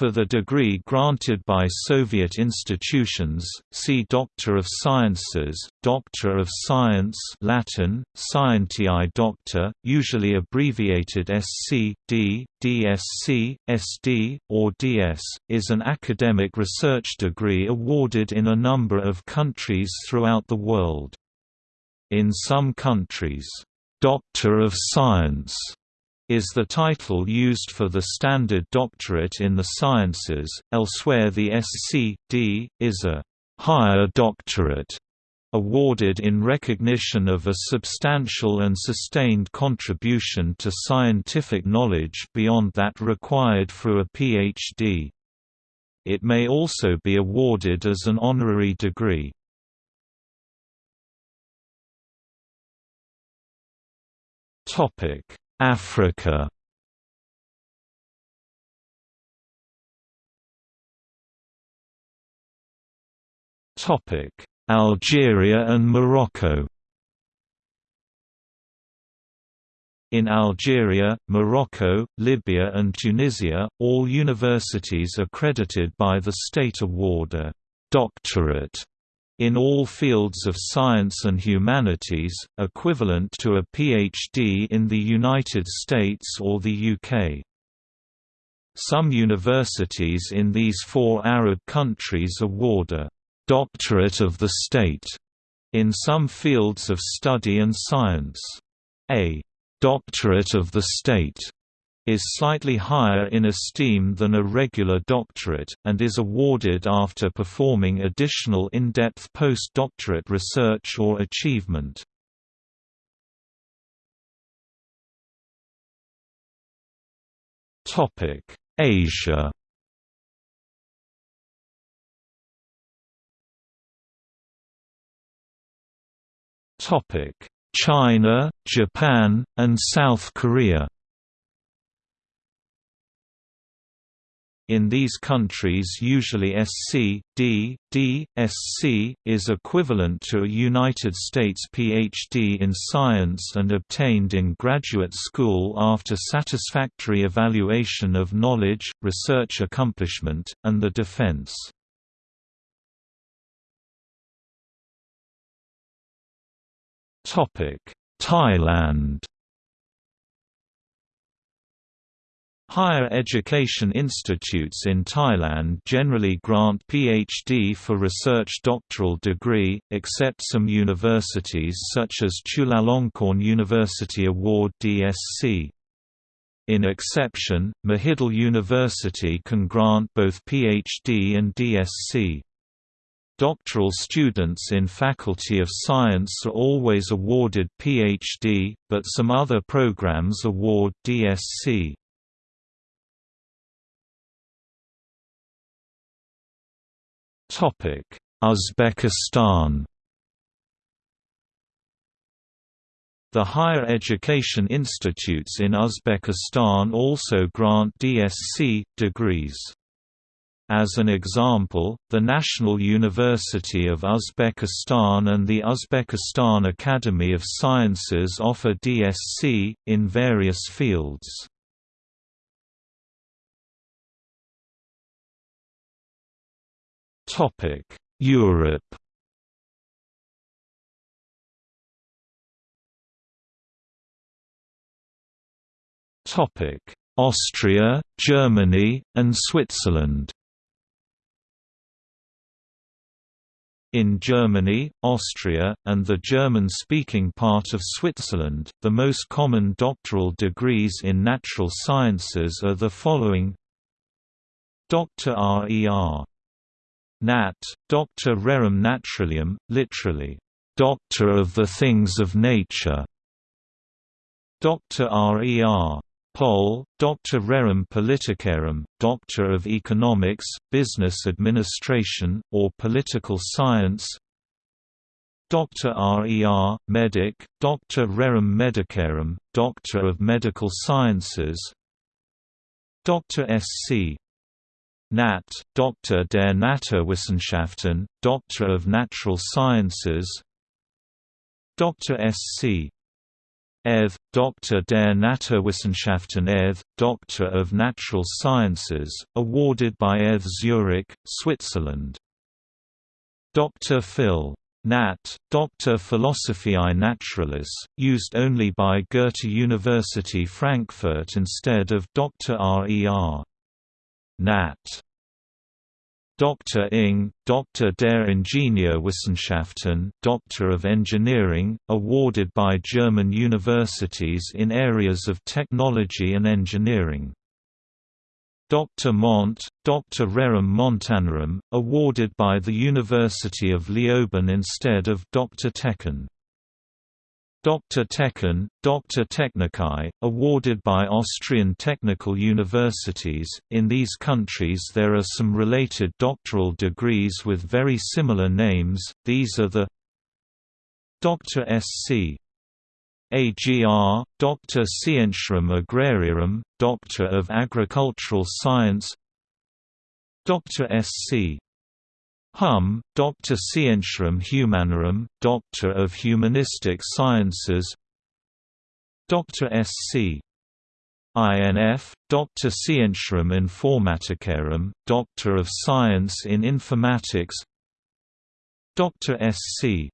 For the degree granted by Soviet institutions, see Doctor of Sciences, Doctor of Science Latin, Scientiae Doctor, usually abbreviated SC, D, DSc, SD, or DS, is an academic research degree awarded in a number of countries throughout the world. In some countries, Doctor of Science is the title used for the standard doctorate in the sciences, elsewhere the SC.D. is a «higher doctorate» awarded in recognition of a substantial and sustained contribution to scientific knowledge beyond that required for a Ph.D. It may also be awarded as an honorary degree. Topic Africa. Topic: Algeria and Morocco. In Algeria, Morocco, Libya and Tunisia, all universities accredited by the state award a «doctorate» in all fields of science and humanities, equivalent to a PhD in the United States or the UK. Some universities in these four Arab countries award a «doctorate of the state» in some fields of study and science. A «doctorate of the state» is slightly higher in esteem than a regular doctorate, and is awarded after performing additional in-depth postdoctorate research or achievement. Asia China, Japan, and South Korea In these countries usually SC, D, D, SC, is equivalent to a United States PhD in science and obtained in graduate school after satisfactory evaluation of knowledge, research accomplishment, and the defense. Thailand Higher education institutes in Thailand generally grant PhD for research doctoral degree, except some universities such as Chulalongkorn University award DSc. In exception, Mahidol University can grant both PhD and DSc. Doctoral students in Faculty of Science are always awarded PhD, but some other programs award DSc. Uzbekistan The higher education institutes in Uzbekistan also grant DSc degrees. As an example, the National University of Uzbekistan and the Uzbekistan Academy of Sciences offer DSc, in various fields. Topic: Europe. Topic: Austria, Germany, and Switzerland. In Germany, Austria, and the German-speaking part of Switzerland, the most common doctoral degrees in natural sciences are the following Dr. R.E.R. Nat. Doctor rerum naturalium, literally, Doctor of the Things of Nature. Dr. R.E.R. Pol, Doctor rerum politicarum, Doctor of Economics, Business Administration, or Political Science Dr. R.E.R., Medic, Doctor rerum medicarum, Doctor of Medical Sciences Dr. S.C. Nat. Doctor der Naturwissenschaften, Doctor of Natural Sciences Dr. Sc. Ev, Doctor der Naturwissenschaften Ev, Doctor of Natural Sciences, awarded by ETH Zurich, Switzerland. Dr. Phil. Nat. Doctor Philosophiae Naturalis, used only by Goethe University Frankfurt instead of Dr. RER. Nat. Dr. Ing, Dr. der Ingenieurwissenschaften Doctor of Engineering, awarded by German universities in areas of technology and engineering. Dr. Mont, Dr. Rerum Montanorum, awarded by the University of Leoben instead of Dr. Techen. Dr. Techen, Dr. Technicae, awarded by Austrian technical universities. In these countries, there are some related doctoral degrees with very similar names. These are the Dr. Sc. AGR, Dr. Scientiarum Agrariarum, Doctor of Agricultural Science Dr. Sc. Hum, Doctor Scientiarum Humanorum, Doctor of Humanistic Sciences Doctor Sc. INF, Doctor Scientiarum Informaticarum, Doctor of Science in Informatics Doctor Sc.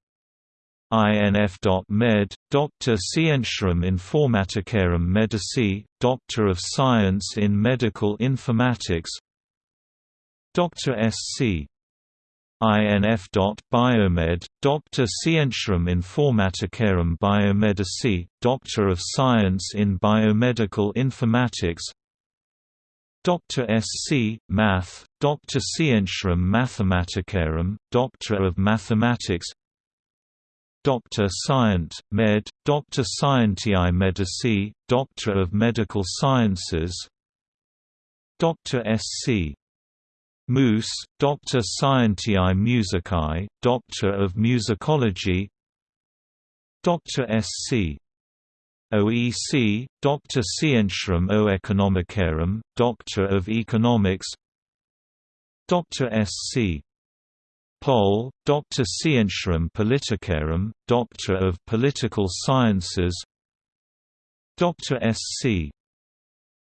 INF.Med, Doctor Scientiarum Informaticarum Medici, Doctor of Science in Medical Informatics Doctor Sc. INF.Biomed, Doctor Scientiarum Informaticarum Biomedici, Doctor of Science in Biomedical Informatics Doctor Sc. Math, Doctor Scientiarum Mathematicarum, Doctor of Mathematics Doctor Scient, Med, Doctor Scientiae Medici, Doctor of Medical Sciences Doctor Sc. Mus, Doctor Scientiae Musicae, Doctor of Musicology Doctor Sc. OEC, Doctor Scientiarum O Economicarum, Doctor of Economics Doctor Sc. Pol, Doctor Scientiarum Politicarum, Doctor of Political Sciences Doctor Sc.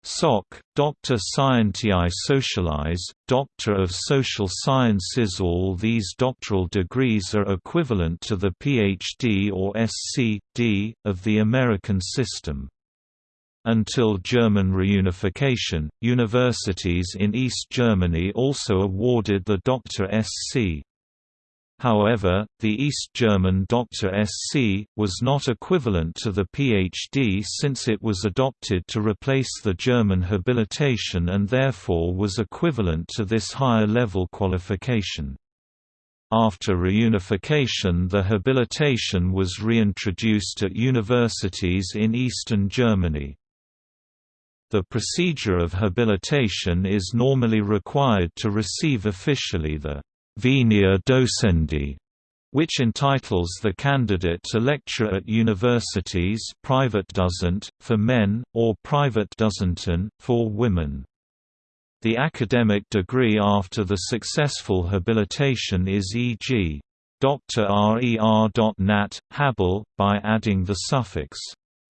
SOC, Doctor Scientiae Socialis, Doctor of Social Sciences All these doctoral degrees are equivalent to the PhD or SC.D. of the American system. Until German reunification, universities in East Germany also awarded the Dr. Sc. However, the East German Dr. SC, was not equivalent to the PhD since it was adopted to replace the German habilitation and therefore was equivalent to this higher-level qualification. After reunification the habilitation was reintroduced at universities in eastern Germany. The procedure of habilitation is normally required to receive officially the Venia Docendi, which entitles the candidate to lecture at universities Privatdozent, for men, or Privatdozent for women. The academic degree after the successful habilitation is e.g. Dr. RER.nat, habil, by adding the suffix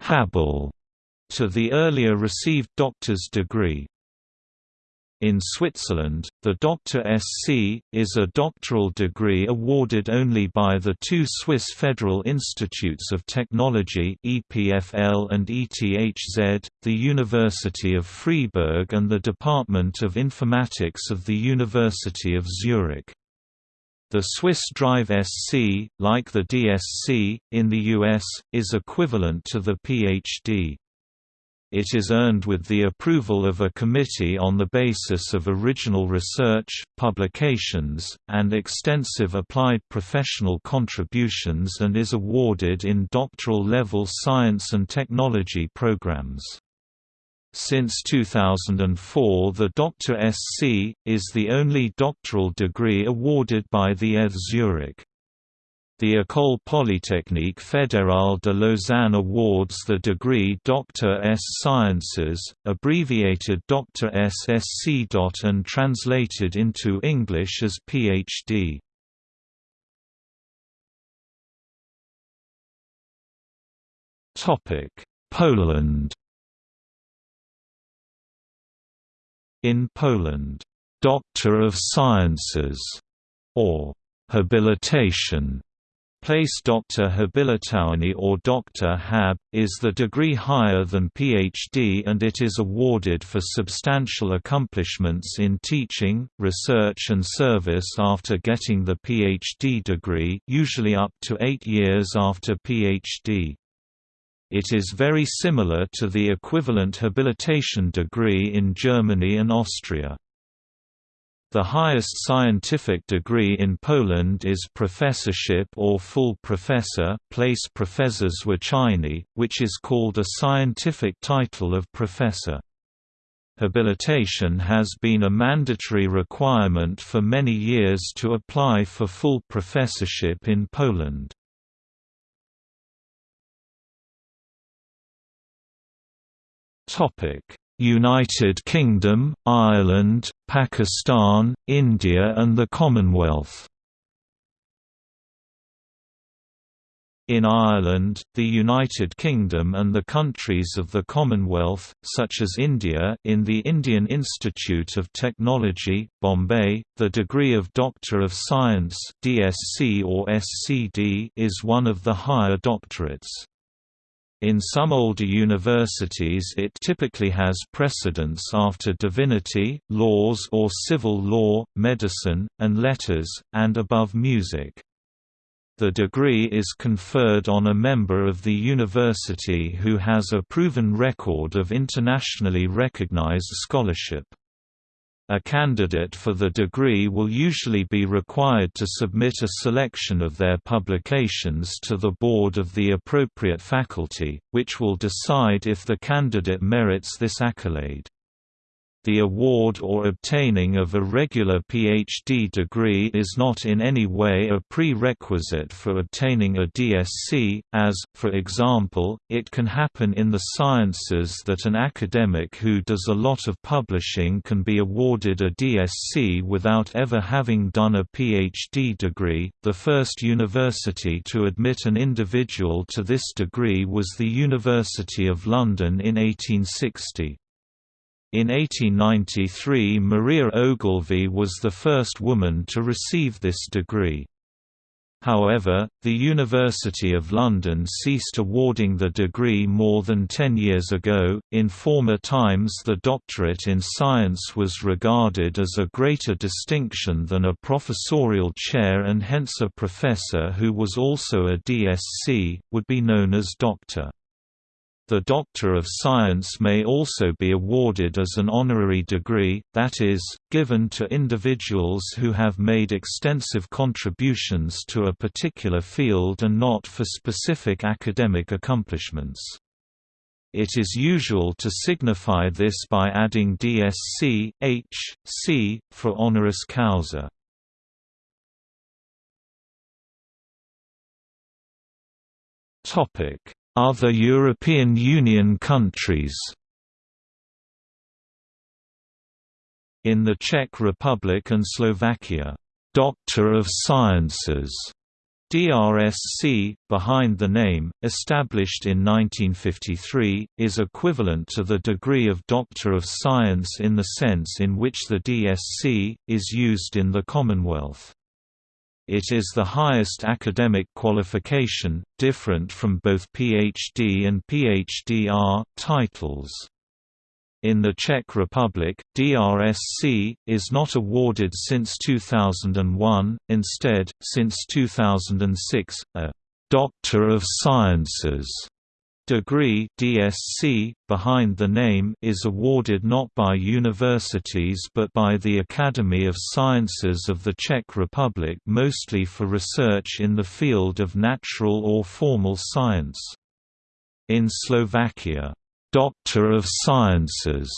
habil to the earlier received doctor's degree. In Switzerland, the Dr. Sc. is a doctoral degree awarded only by the two Swiss Federal Institutes of Technology EPFL and ETHZ, the University of Freiburg and the Department of Informatics of the University of Zurich. The Swiss Drive SC, like the DSc, in the US, is equivalent to the PhD it is earned with the approval of a committee on the basis of original research, publications, and extensive applied professional contributions and is awarded in doctoral-level science and technology programs. Since 2004 the Dr. SC, is the only doctoral degree awarded by the ETH Zurich. The École Polytechnique Fédérale de Lausanne awards the degree Doctor S. Sciences, abbreviated Dr. SSC. and translated into English as Ph.D. Poland In Poland, Doctor of Sciences, or habilitation, place Doctor Habilitowany or Doctor Hab, is the degree higher than PhD and it is awarded for substantial accomplishments in teaching, research and service after getting the PhD degree usually up to eight years after PhD. It is very similar to the equivalent habilitation degree in Germany and Austria. The highest scientific degree in Poland is professorship or full professor place profesor zwyczajny, which is called a scientific title of professor. Habilitation has been a mandatory requirement for many years to apply for full professorship in Poland. United Kingdom, Ireland, Pakistan, India and the Commonwealth In Ireland, the United Kingdom and the countries of the Commonwealth, such as India in the Indian Institute of Technology, Bombay, the degree of Doctor of Science DSc or SCD is one of the higher doctorates. In some older universities it typically has precedence after divinity, laws or civil law, medicine, and letters, and above music. The degree is conferred on a member of the university who has a proven record of internationally recognized scholarship. A candidate for the degree will usually be required to submit a selection of their publications to the board of the appropriate faculty, which will decide if the candidate merits this accolade. The award or obtaining of a regular PhD degree is not in any way a prerequisite for obtaining a DSc, as, for example, it can happen in the sciences that an academic who does a lot of publishing can be awarded a DSc without ever having done a PhD degree. The first university to admit an individual to this degree was the University of London in 1860. In 1893 Maria Ogilvie was the first woman to receive this degree. However, the University of London ceased awarding the degree more than ten years ago. In former times, the doctorate in science was regarded as a greater distinction than a professorial chair, and hence a professor who was also a DSc would be known as doctor. The Doctor of Science may also be awarded as an honorary degree, that is, given to individuals who have made extensive contributions to a particular field and not for specific academic accomplishments. It is usual to signify this by adding DSc, H, C, for honoris causa. Topic other European Union countries In the Czech Republic and Slovakia, Doctor of Sciences DRSC, behind the name, established in 1953, is equivalent to the degree of Doctor of Science in the sense in which the DSc, is used in the Commonwealth. It is the highest academic qualification, different from both PhD and PhDR titles. In the Czech Republic, DRSC, is not awarded since 2001, instead, since 2006, a «Doctor of Sciences» Degree DSc, behind the name is awarded not by universities but by the Academy of Sciences of the Czech Republic mostly for research in the field of natural or formal science. In Slovakia, Doctor of Sciences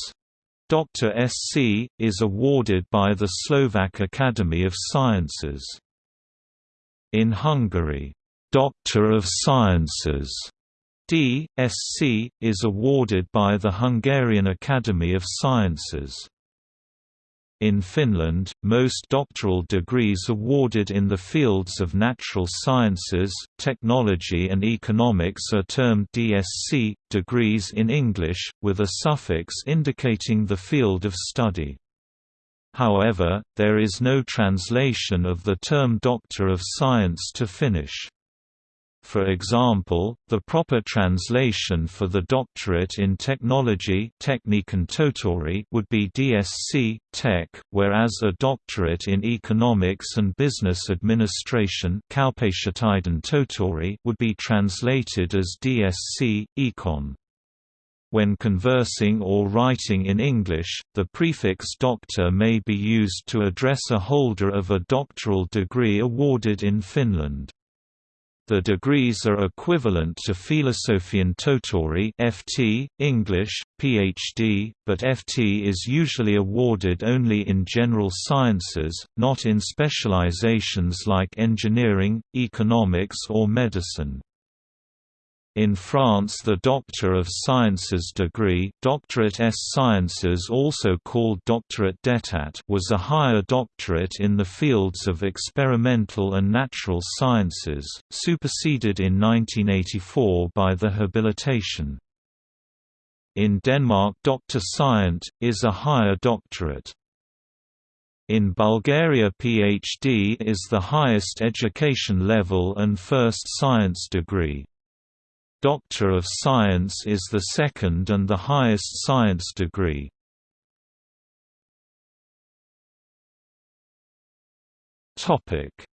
Dr. SC, is awarded by the Slovak Academy of Sciences. In Hungary, Doctor of Sciences D.Sc. is awarded by the Hungarian Academy of Sciences. In Finland, most doctoral degrees awarded in the fields of natural sciences, technology and economics are termed DSc, degrees in English, with a suffix indicating the field of study. However, there is no translation of the term Doctor of Science to Finnish. For example, the proper translation for the doctorate in technology would be DSc, Tech, whereas a doctorate in economics and business administration would be translated as DSc, Econ. When conversing or writing in English, the prefix doctor may be used to address a holder of a doctoral degree awarded in Finland. The degrees are equivalent to Filosofian Tohtori (FT), English, PhD, but FT is usually awarded only in general sciences, not in specializations like engineering, economics or medicine. In France the Doctor of Sciences degree doctorate S Sciences also called Doctorate d'État was a higher doctorate in the fields of experimental and natural sciences, superseded in 1984 by the habilitation. In Denmark Doctor Scient, is a higher doctorate. In Bulgaria PhD is the highest education level and first science degree. Doctor of Science is the second and the highest science degree.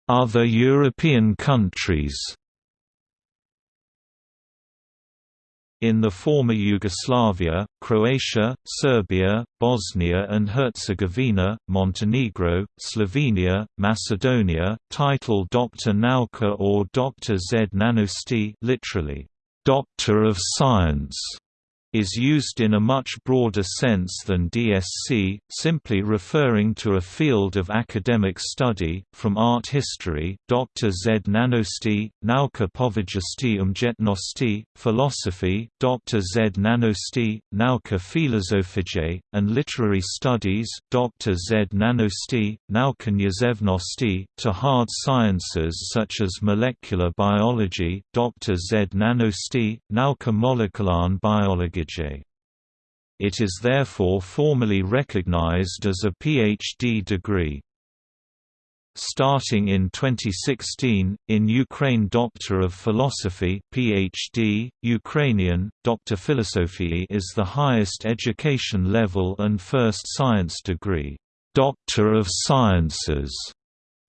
Other European countries In the former Yugoslavia, Croatia, Serbia, Bosnia and Herzegovina, Montenegro, Slovenia, Macedonia, title Dr. Nauka or Dr. Z Nanosti literally, Doctor of Science is used in a much broader sense than DSc, simply referring to a field of academic study, from art history Dr. Z. Nanosti, Nauka povědosti umjetnosti, philosophy Dr. Z. Nanosti, Nauka filozofije, and literary studies Dr. Z. Nanosti, Nauka književnosti, to hard sciences such as molecular biology Dr. Z. Nanosti, Nauka molekularne biology it is therefore formally recognized as a PhD degree. Starting in 2016, in Ukraine Doctor of Philosophy PhD, Ukrainian, Dr. Philosophy is the highest education level and first science degree, Doctor of Sciences,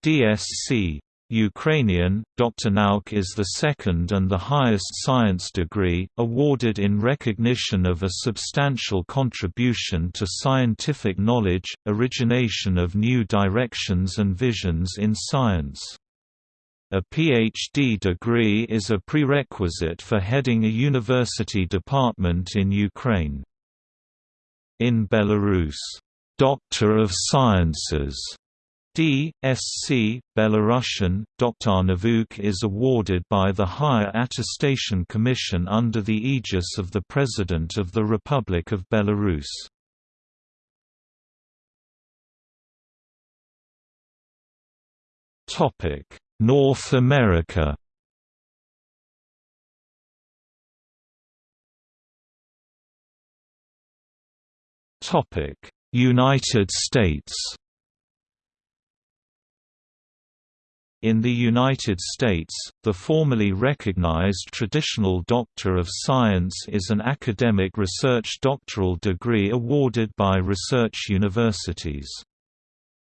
DSc. Ukrainian, Dr. Nauk is the second and the highest science degree, awarded in recognition of a substantial contribution to scientific knowledge, origination of new directions and visions in science. A PhD degree is a prerequisite for heading a university department in Ukraine. In Belarus, Doctor of Sciences D.Sc. Belarusian, Doktor is awarded by the Higher Attestation Commission under the aegis of the President of the Republic of Belarus. North America United States In the United States, the formally recognized traditional Doctor of Science is an academic research doctoral degree awarded by research universities.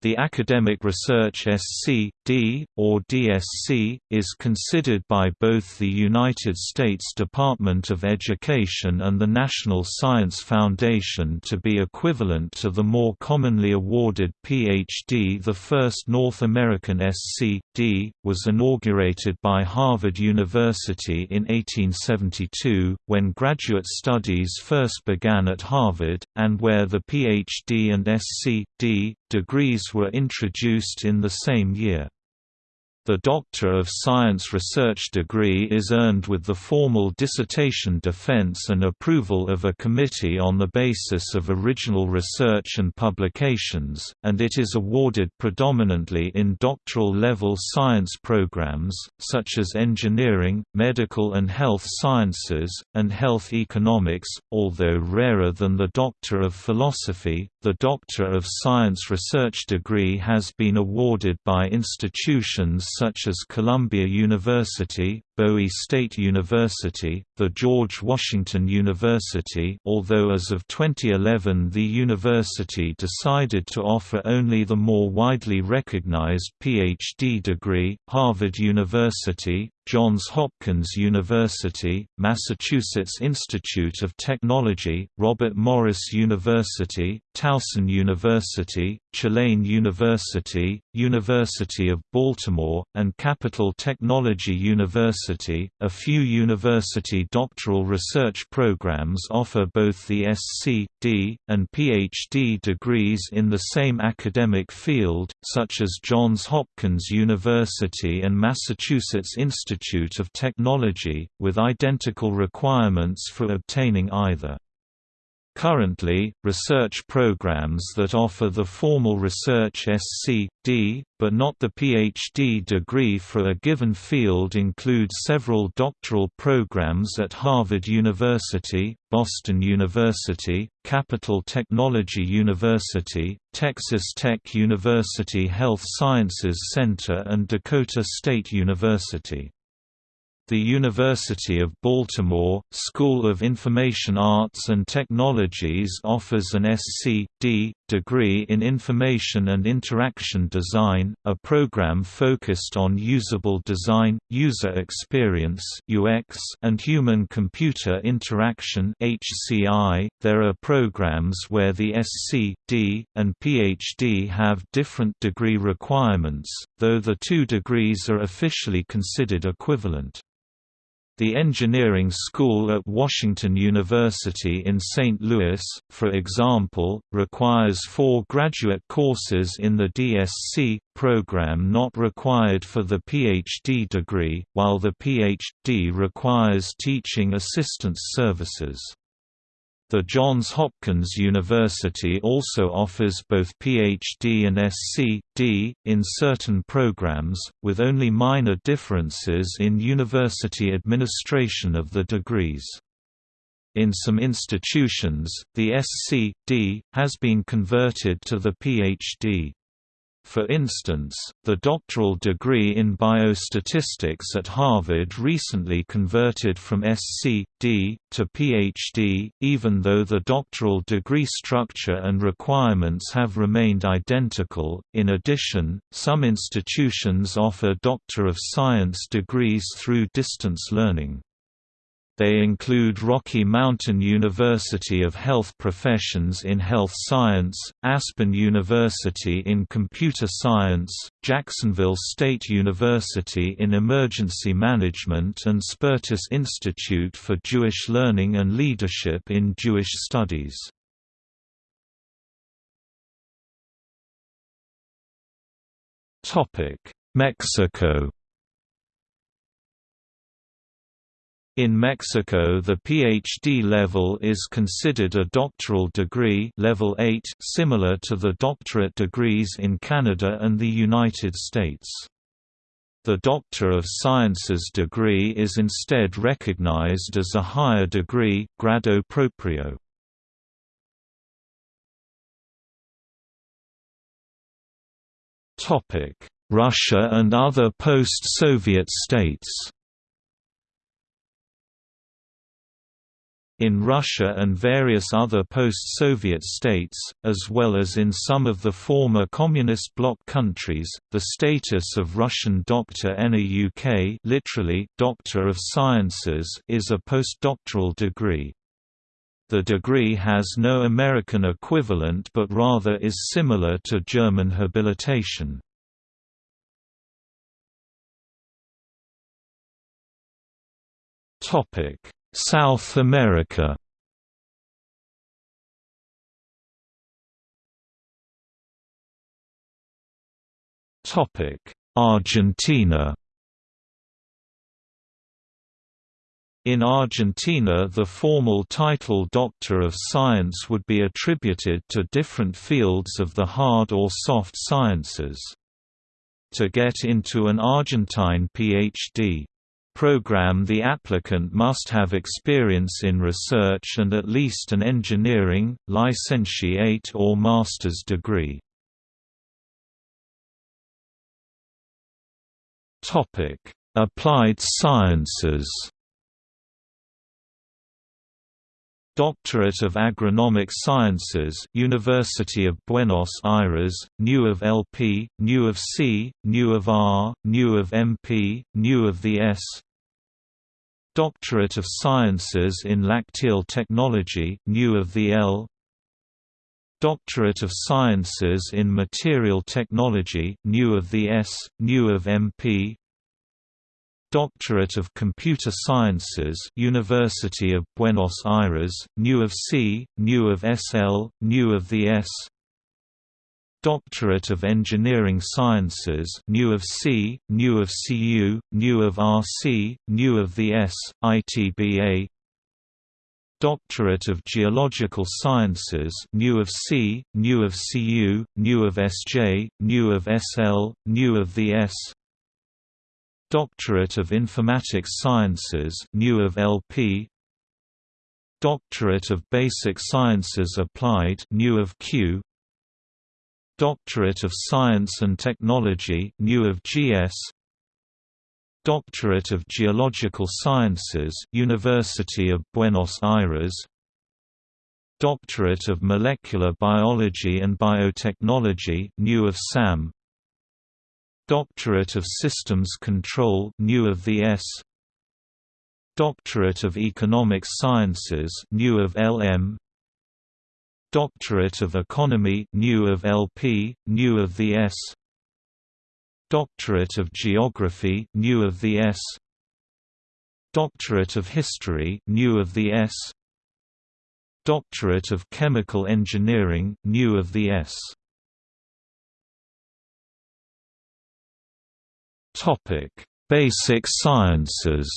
The academic research SC.D. or DSc, is considered by both the United States Department of Education and the National Science Foundation to be equivalent to the more commonly awarded Ph.D. The first North American SC.D. was inaugurated by Harvard University in 1872, when graduate studies first began at Harvard, and where the Ph.D. and SC.D. degrees were introduced in the same year. The Doctor of Science research degree is earned with the formal dissertation defense and approval of a committee on the basis of original research and publications, and it is awarded predominantly in doctoral-level science programs, such as engineering, medical and health sciences, and health economics, although rarer than the Doctor of Philosophy. The Doctor of Science research degree has been awarded by institutions such as Columbia University, Bowie State University, the George Washington University although as of 2011 the university decided to offer only the more widely recognized PhD degree, Harvard University, Johns Hopkins University, Massachusetts Institute of Technology, Robert Morris University, Towson University, Tulane University, University of Baltimore, and Capital Technology University. A few university doctoral research programs offer both the SC, D, and PhD degrees in the same academic field, such as Johns Hopkins University and Massachusetts Institute Institute of Technology, with identical requirements for obtaining either. Currently, research programs that offer the formal research SC.D., but not the PhD degree for a given field include several doctoral programs at Harvard University, Boston University, Capital Technology University, Texas Tech University Health Sciences Center and Dakota State University. The University of Baltimore, School of Information Arts and Technologies offers an SC.D. degree in Information and Interaction Design, a program focused on usable design, user experience (UX), and human-computer interaction (HCI). There are programs where the SC.D. and PhD have different degree requirements, though the two degrees are officially considered equivalent. The engineering school at Washington University in St. Louis, for example, requires four graduate courses in the DSc program not required for the PhD degree, while the PhD requires teaching assistance services. The Johns Hopkins University also offers both PhD and SC.D. in certain programs, with only minor differences in university administration of the degrees. In some institutions, the SC.D. has been converted to the PhD. For instance, the doctoral degree in biostatistics at Harvard recently converted from SC.D. to Ph.D., even though the doctoral degree structure and requirements have remained identical. In addition, some institutions offer Doctor of Science degrees through distance learning. They include Rocky Mountain University of Health Professions in Health Science, Aspen University in Computer Science, Jacksonville State University in Emergency Management and Spertus Institute for Jewish Learning and Leadership in Jewish Studies. Mexico In Mexico the PhD level is considered a doctoral degree level 8 similar to the doctorate degrees in Canada and the United States. The Doctor of Sciences degree is instead recognized as a higher degree grado proprio. Russia and other post-Soviet states In Russia and various other post-Soviet states, as well as in some of the former Communist bloc countries, the status of Russian Doctor Nauk literally Doctor of Sciences is a postdoctoral degree. The degree has no American equivalent but rather is similar to German habilitation. Topic South America Topic Argentina In Argentina the formal title Doctor of Science would be attributed to different fields of the hard or soft sciences. To get into an Argentine Ph.D. program the applicant must have experience in research and at least an engineering, licentiate or master's degree. Applied sciences Doctorate of Agronomic Sciences University of Buenos Aires, New of LP, New of C, New of R, New of MP, New of the S Doctorate of Sciences in Lacteal Technology New of the L. Doctorate of Sciences in Material Technology New of the S, New of MP Doctorate of Computer Sciences University of Buenos Aires, New of C, New of SL, New of the S Doctorate of Engineering Sciences New of C, New of CU, New of RC, New of the S, ITBA Doctorate of Geological Sciences New of C, New of CU, New of SJ, New of SL, New of the S Doctorate of Informatics Sciences New of LP Doctorate of Basic Sciences Applied New of Q Doctorate of Science and Technology New of GS Doctorate of Geological Sciences University of Buenos Aires. Doctorate of Molecular Biology and Biotechnology New of SAM. Doctorate of Systems Control New of the S. Doctorate of Economic Sciences New of LM Doctorate of Economy New of LP New of the S. Doctorate of Geography New of the S. Doctorate of History New of the S. Doctorate of Chemical Engineering New of the S. Topic: Basic Sciences.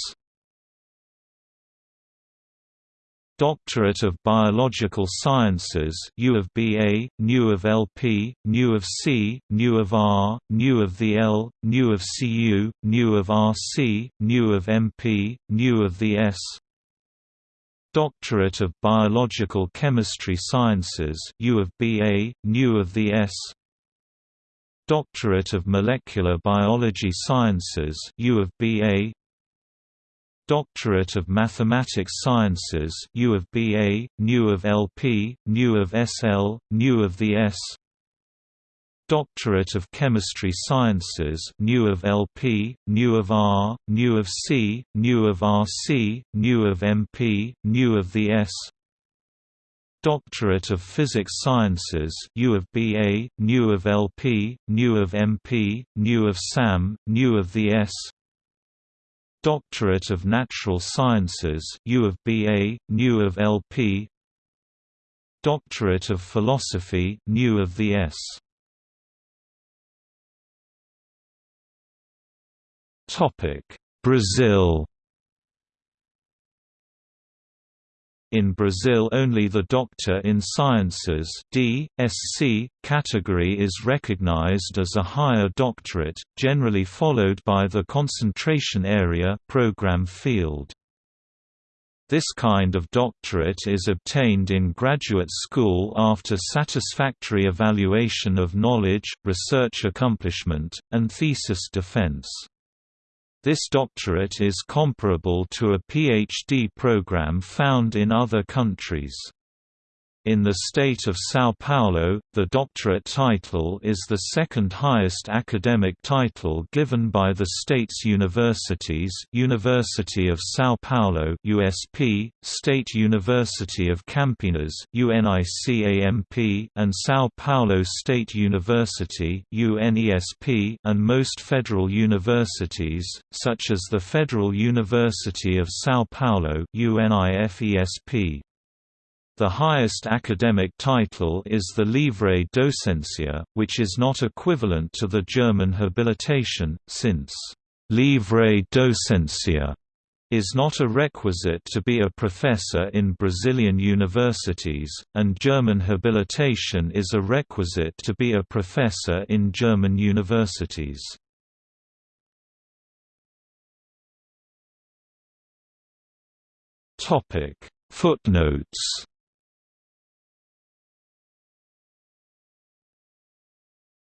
Doctorate of Biological Sciences U of BA, New of LP, New of C, New of R, New of the L, New of CU, New of RC, New of MP, New of the S. Doctorate of Biological Chemistry Sciences U of BA, New of the S. Doctorate of Molecular Biology Sciences U of BA Doctorate of Mathematics Sciences U of BA, New of LP, New of SL, New of the S Doctorate of Chemistry Sciences New of LP, New of R, New of C, New of RC, New of MP, New of the S Doctorate of Physics Sciences U of BA, New of LP, New of MP, New of SAM, New of the S Doctorate of Natural Sciences U of BA, New of LP Doctorate of Philosophy New of the S. Topic Brazil In Brazil only the Doctor in Sciences D. Sc. category is recognized as a higher doctorate, generally followed by the concentration area program field. This kind of doctorate is obtained in graduate school after satisfactory evaluation of knowledge, research accomplishment, and thesis defense. This doctorate is comparable to a PhD program found in other countries. In the state of São Paulo, the doctorate title is the second highest academic title given by the state's universities University of São Paulo USP, State University of Campinas UNICAMP, and São Paulo State University UNESP, and most federal universities, such as the Federal University of São Paulo UNIFESP. The highest academic title is the Livre Docencia, which is not equivalent to the German habilitation, since «Livre Docencia» is not a requisite to be a professor in Brazilian universities, and German habilitation is a requisite to be a professor in German universities. Footnotes